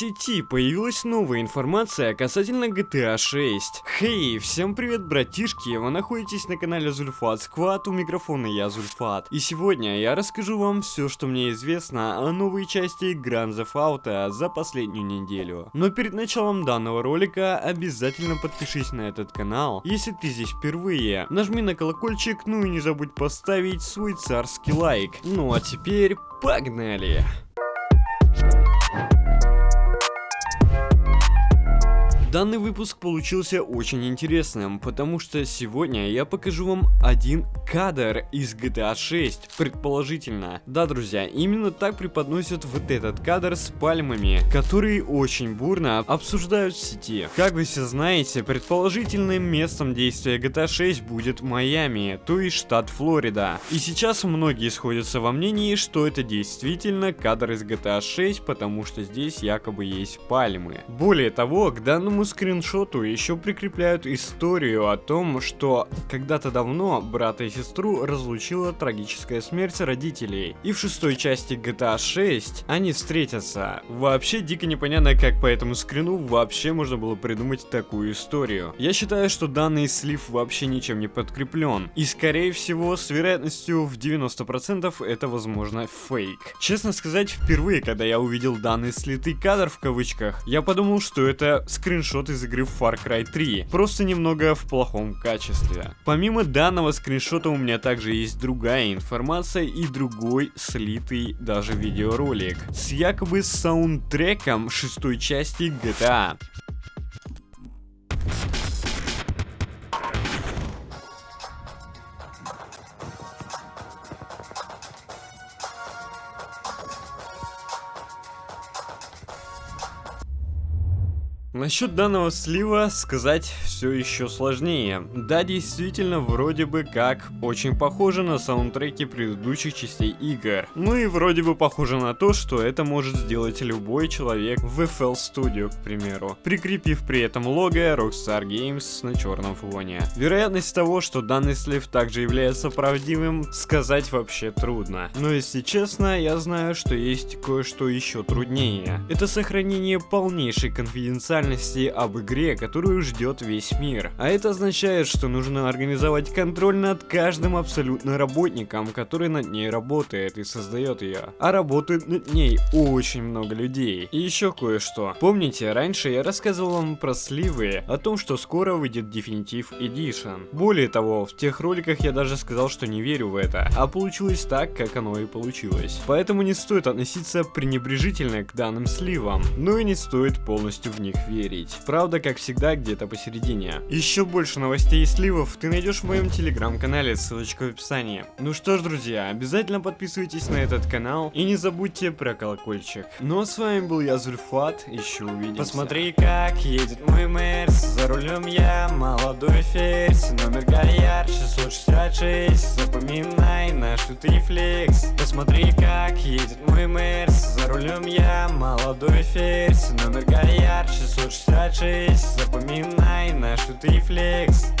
сети появилась новая информация касательно GTA 6. Хей, всем привет, братишки, вы находитесь на канале Зульфат Сквад, у микрофона я Зульфат. И сегодня я расскажу вам все, что мне известно о новой части Grand Theft Auto за последнюю неделю. Но перед началом данного ролика обязательно подпишись на этот канал, если ты здесь впервые. Нажми на колокольчик, ну и не забудь поставить свой царский лайк. Ну а теперь погнали! Данный выпуск получился очень интересным, потому что сегодня я покажу вам один кадр из GTA 6, предположительно. Да, друзья, именно так преподносят вот этот кадр с пальмами, которые очень бурно обсуждают в сети. Как вы все знаете, предположительным местом действия GTA 6 будет Майами, то есть штат Флорида. И сейчас многие сходятся во мнении, что это действительно кадр из GTA 6, потому что здесь якобы есть пальмы. Более того, к данному этому скриншоту еще прикрепляют историю о том, что когда-то давно брата и сестру разлучила трагическая смерть родителей. И в шестой части GTA 6 они встретятся. Вообще дико непонятно, как по этому скрину вообще можно было придумать такую историю. Я считаю, что данный слив вообще ничем не подкреплен. И скорее всего, с вероятностью в 90% это возможно фейк. Честно сказать, впервые, когда я увидел данный слитый кадр в кавычках, я подумал, что это скриншот скриншот из игры Far Cry 3, просто немного в плохом качестве. Помимо данного скриншота у меня также есть другая информация и другой слитый даже видеоролик с якобы саундтреком шестой части GTA. Насчет данного слива сказать все еще сложнее. Да, действительно, вроде бы как очень похоже на саундтреки предыдущих частей игр. Ну и вроде бы похоже на то, что это может сделать любой человек в FL Studio, к примеру, прикрепив при этом лого Rockstar Games на черном фоне. Вероятность того, что данный слив также является правдивым, сказать вообще трудно. Но если честно, я знаю, что есть кое-что еще труднее. Это сохранение полнейшей конфиденциальности специальности об игре, которую ждет весь мир. А это означает, что нужно организовать контроль над каждым абсолютно работником, который над ней работает и создает ее. А работает над ней очень много людей. И еще кое-что. Помните, раньше я рассказывал вам про сливы, о том, что скоро выйдет Definitive Edition. Более того, в тех роликах я даже сказал, что не верю в это, а получилось так, как оно и получилось. Поэтому не стоит относиться пренебрежительно к данным сливам, но и не стоит полностью в них верить. Правда, как всегда, где-то посередине. Еще больше новостей и сливов ты найдешь в моем телеграм-канале, ссылочка в описании. Ну что ж, друзья, обязательно подписывайтесь на этот канал и не забудьте про колокольчик. Ну а с вами был я, Зульфат, еще увидимся. Посмотри, как едет мой Мерс, за рулем я, молодой ферзь, номер Гальяр 666, запоминай наш тут рефлекс. Посмотри, как едет мой Мерс, за рулем я, молодой ферзь, номер Гальяр 666 666 Запоминай наш тут рефлекс